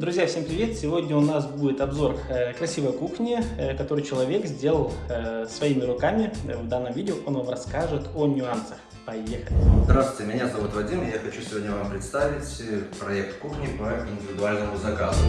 Друзья, всем привет! Сегодня у нас будет обзор э, красивой кухни, э, которую человек сделал э, своими руками. В данном видео он вам расскажет о нюансах. Поехали! Здравствуйте, меня зовут Вадим, и я хочу сегодня вам представить проект кухни по индивидуальному заказу.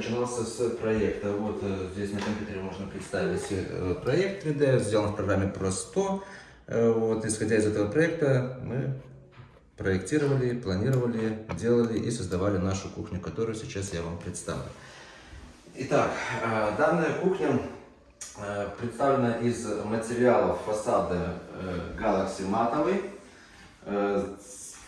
Начинался с проекта. Вот э, здесь на компьютере можно представить э, проект 3D, сделан в программе Pro100. Вот, исходя из этого проекта мы проектировали, планировали, делали и создавали нашу кухню, которую сейчас я вам представлю. Итак, данная кухня представлена из материалов фасада Galaxy матовый,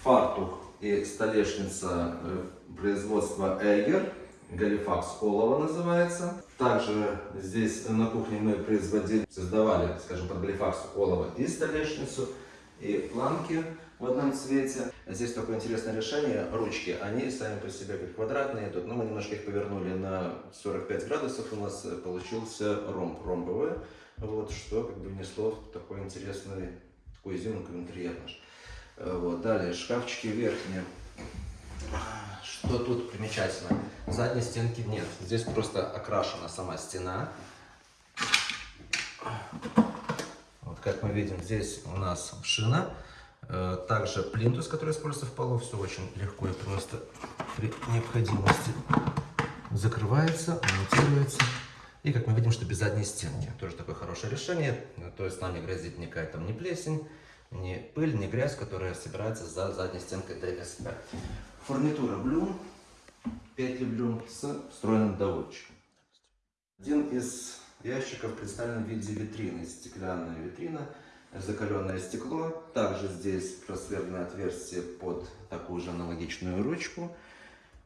фартух и столешница э, производства Эгер, Галифакс Олова называется. Также здесь на кухне мы производили, создавали, скажем, под Галифакс Олова и столешницу, и планки в одном цвете. Здесь такое интересное решение, ручки, они сами по себе как квадратные тут, но мы немножко их повернули на 45 градусов, у нас получился ромб, ромбовый, вот, что как бы внесло такой интересный, такой изюминку в интерьер наш. Вот. Далее, шкафчики верхние. Что тут примечательно? Задней стенки нет. Здесь просто окрашена сама стена. Вот как мы видим, здесь у нас шина. Э, также плинтус, который используется в полу. Все очень легко и просто при необходимости закрывается, монтируется. И как мы видим, что без задней стенки. Тоже такое хорошее решение. То есть нам не грозит никакая там ни плесень, не пыль, не грязь, которая собирается за задней стенкой ДСП. Фурнитура Блюм, петли Блюм с встроенным доводчиком. Один из ящиков представлен в виде витрины, стеклянная витрина, закаленное стекло. Также здесь просверленное отверстие под такую же аналогичную ручку.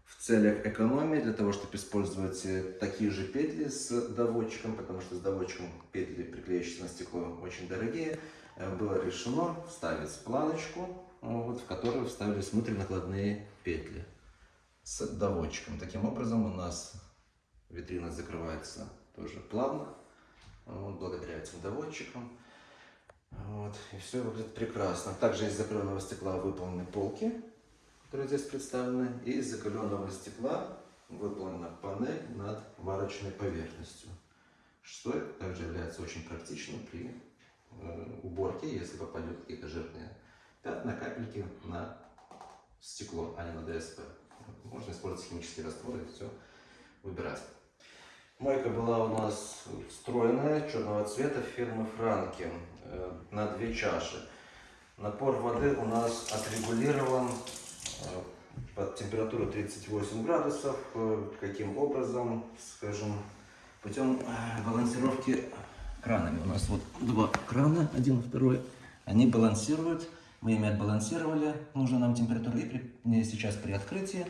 В целях экономии, для того, чтобы использовать такие же петли с доводчиком, потому что с доводчиком петли, приклеивающиеся на стекло, очень дорогие. Э, было решено вставить планочку, вот, в которую вставились внутренакладные петли с доводчиком. Таким образом у нас витрина закрывается тоже плавно, вот, благодаря этим доводчикам. Вот, и все выглядит прекрасно. Также из закаленного стекла выполнены полки, которые здесь представлены. И из закаленного стекла выполнена панель над варочной поверхностью, что также является очень практичным при Э, уборки, если попадет какие-то жирные пятна, капельки на стекло, а не на ДСП. Можно использовать химические растворы и все выбирать. Мойка была у нас встроенная, черного цвета, фирмы Франки, э, на две чаши. Напор воды у нас отрегулирован под температуру 38 градусов. Каким образом, скажем, путем балансировки кранами. У нас вот два крана, один второй. Они балансируют. Мы ими отбалансировали нужную нам температуру. И при, сейчас при открытии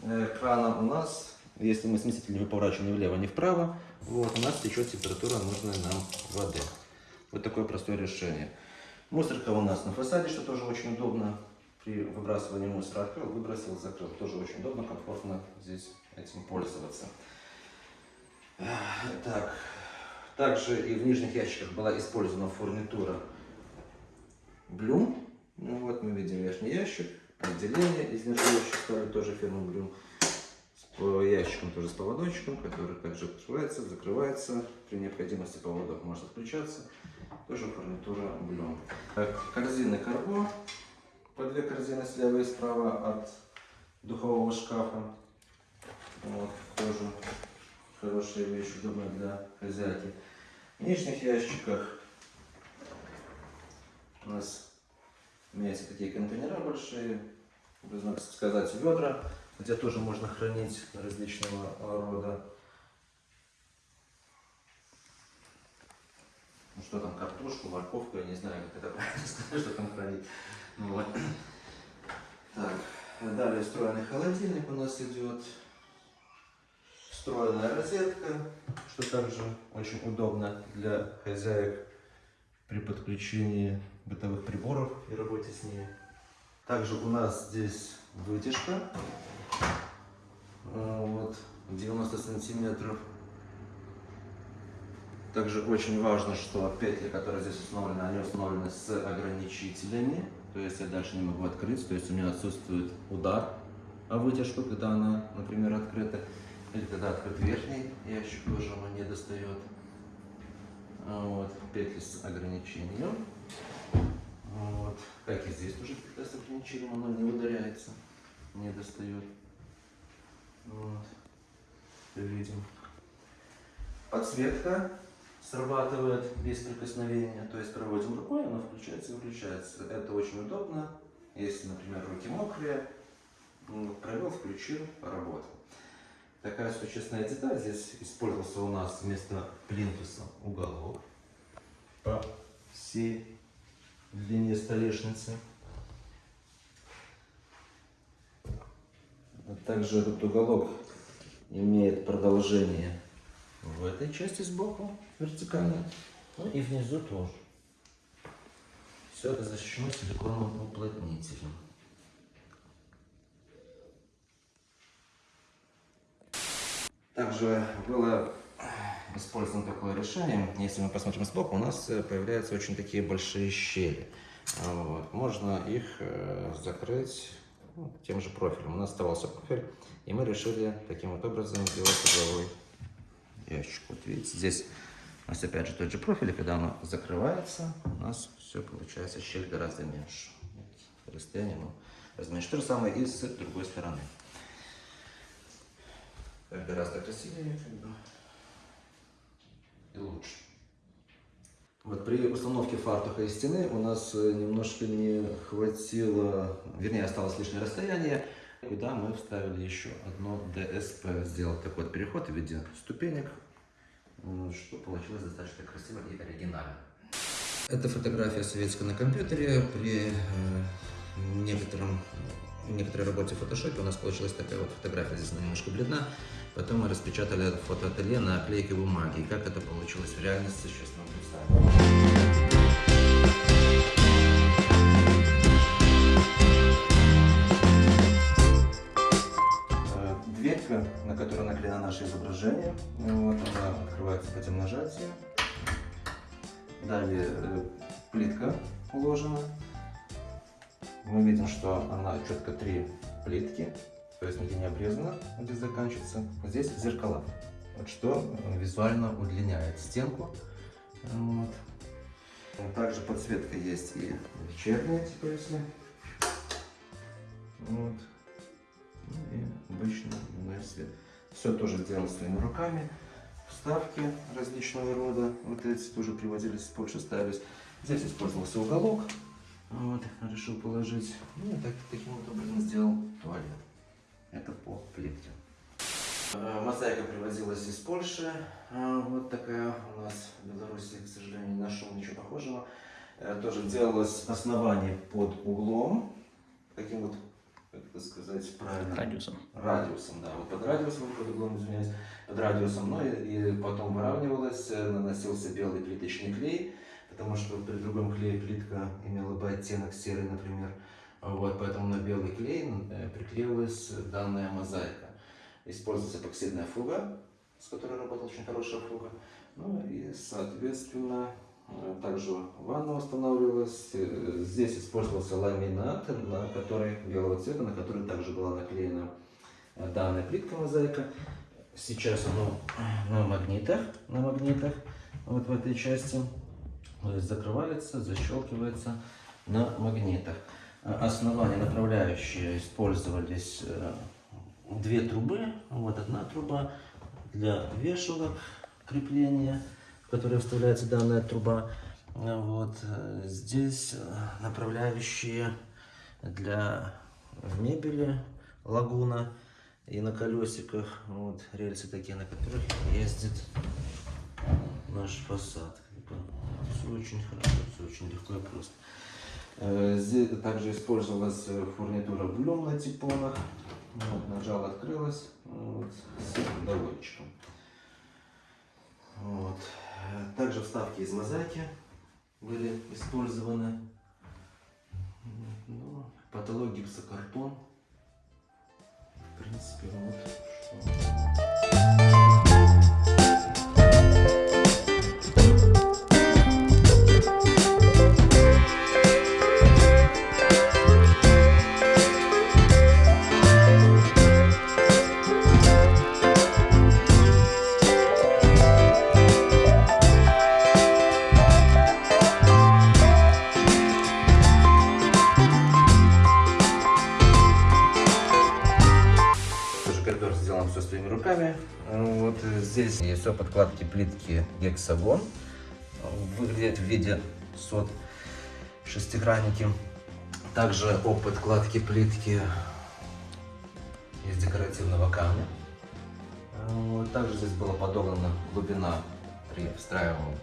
э, крана у нас, если мы смеситель не поворачиваем ни влево, ни вправо, вот, у нас течет температура нужной нам воды. Вот такое простое решение. Мусорка у нас на фасаде, что тоже очень удобно. При выбрасывании мусора открыл, выбросил, закрыл. Тоже очень удобно, комфортно здесь этим пользоваться. Так, также и в нижних ящиках была использована фурнитура Блюм. Ну вот мы видим верхний ящик, отделение из нержавеющей стали, тоже фирмы Блюм. С ящиком тоже с поводочком, который также открывается, закрывается. При необходимости поводок может отключаться. Тоже фурнитура Блюм. Корзины Карбо. По две корзины слева и справа от духового шкафа. Вот, тоже Хорошая вещь, удобная для хозяйки. В нижних ящиках у нас имеются такие контейнера большие, можно сказать ведра, где тоже можно хранить различного рода. Ну что там, картошку, морковку, я не знаю, как это правильно сказать, что там хранить. Вот. Так, далее встроенный холодильник у нас идет встроенная розетка, что также очень удобно для хозяек при подключении бытовых приборов и работе с ними. Также у нас здесь вытяжка, э, вот 90 сантиметров. Также очень важно, что петли, которые здесь установлены, они установлены с ограничителями. То есть я дальше не могу открыть, то есть у меня отсутствует удар о вытяжку, когда она, например, открыта. Или когда открыт верхний ящик, тоже она не достает. Вот, петли с ограничением. Вот. Как и здесь тоже петля с ограничением, она не ударяется, не достает. Вот. Видим. Подсветка срабатывает без прикосновения, то есть проводим рукой, она включается и выключается. Это очень удобно, если, например, руки мокрые, провел, включил, работал. Такая существенная деталь, здесь использовался у нас вместо плинтуса уголок по всей длине столешницы. Также этот уголок имеет продолжение в этой части сбоку, вертикально, ну и внизу тоже. Все это защищено силиконовым уплотнителем. Также было использовано такое решение. Если мы посмотрим сбоку, у нас э, появляются очень такие большие щели. Вот. Можно их э, закрыть ну, тем же профилем. У нас оставался профиль, и мы решили таким вот образом сделать угловой ящик. Вот видите, здесь нас опять же тот же профиль, и когда оно закрывается, у нас все получается щель гораздо меньше. Вот, расстояние ну, разменьше. То же самое и с другой стороны. Так гораздо красивее и лучше. Вот при установке фартуха и стены у нас э, немножко не хватило, вернее осталось лишнее расстояние, куда мы вставили еще одно ДСП. Сделал такой вот переход в виде ступенек, что получилось достаточно красиво и оригинально. Это фотография советская на компьютере. При э, некотором, некоторой работе в фотошопе у нас получилась такая вот фотография. Здесь она немножко бледна. Потом мы распечатали это фотоателье на оклейке бумаги. И как это получилось в реальности, сейчас вам представим. Уложена. Мы видим, что она четко три плитки то есть нигде не обрезано, здесь заканчивается. Здесь зеркала, вот что визуально удлиняет стенку. Вот. Также подсветка есть и вечерняя, типа если. Вот. Ну и обычный дневной свет. Все тоже сделано своими руками. Вставки различного рода. Вот эти тоже приводились из Польши, ставились. Здесь использовался уголок. Вот, решил положить. Ну так, таким вот образом сделал туалет. Это по плитке. Э, мозаика привозилась из Польши. Э, вот такая у нас в Беларуси, к сожалению, не нашел ничего похожего. Э, тоже делалось основание под углом. Таким вот, как это сказать правильно? Радиусом. Радиусом, да. Вот под радиусом, под углом, извиняюсь. Под радиусом. Ну и, и потом выравнивалось, наносился белый плиточный клей. Потому что при другом клее плитка имела бы оттенок серый, например. Вот, поэтому на белый клей э, приклеилась данная мозаика. Используется эпоксидная фуга, с которой работала очень хорошая фуга. Ну и, соответственно, э, также ванна устанавливалась. Э, здесь использовался ламинат, на который, белого цвета, на который также была наклеена данная плитка мозаика. Сейчас оно на магнитах, на магнитах, вот в этой части. Закрывается, защелкивается на магнитах основания направляющие использовались э, две трубы. Вот одна труба для вешалок крепления, в которой вставляется данная труба. Вот э, здесь э, направляющие для мебели лагуна и на колесиках. Вот рельсы такие, на которых ездит наш фасад. Все очень хорошо, все очень легко и просто. Э, здесь также использовалась э, фурнитура блюм на типонах. Вот, нажал, открылась вот, с доводчиком. Также вставки из мозаики были использованы. Ну, потолок гипсокартон. В принципе, вот что. Есть все подкладки плитки гексагон. Выглядит в виде сот шестигранники. Также о подкладке плитки из декоративного камня. Также здесь была подогнана глубина при встраиваемом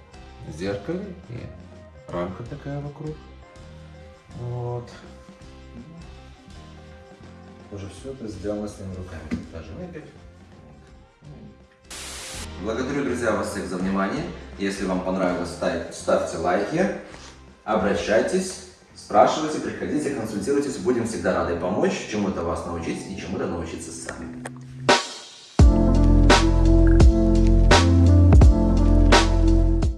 зеркале и рамка такая вокруг. Вот. Уже все это сделано своими руками. Даже мебель. Благодарю, друзья, вас всех за внимание. Если вам понравилось, ставь- ставьте лайки, обращайтесь, спрашивайте, приходите, консультируйтесь. Будем всегда рады помочь, чему-то вас научить и чему-то научиться сами.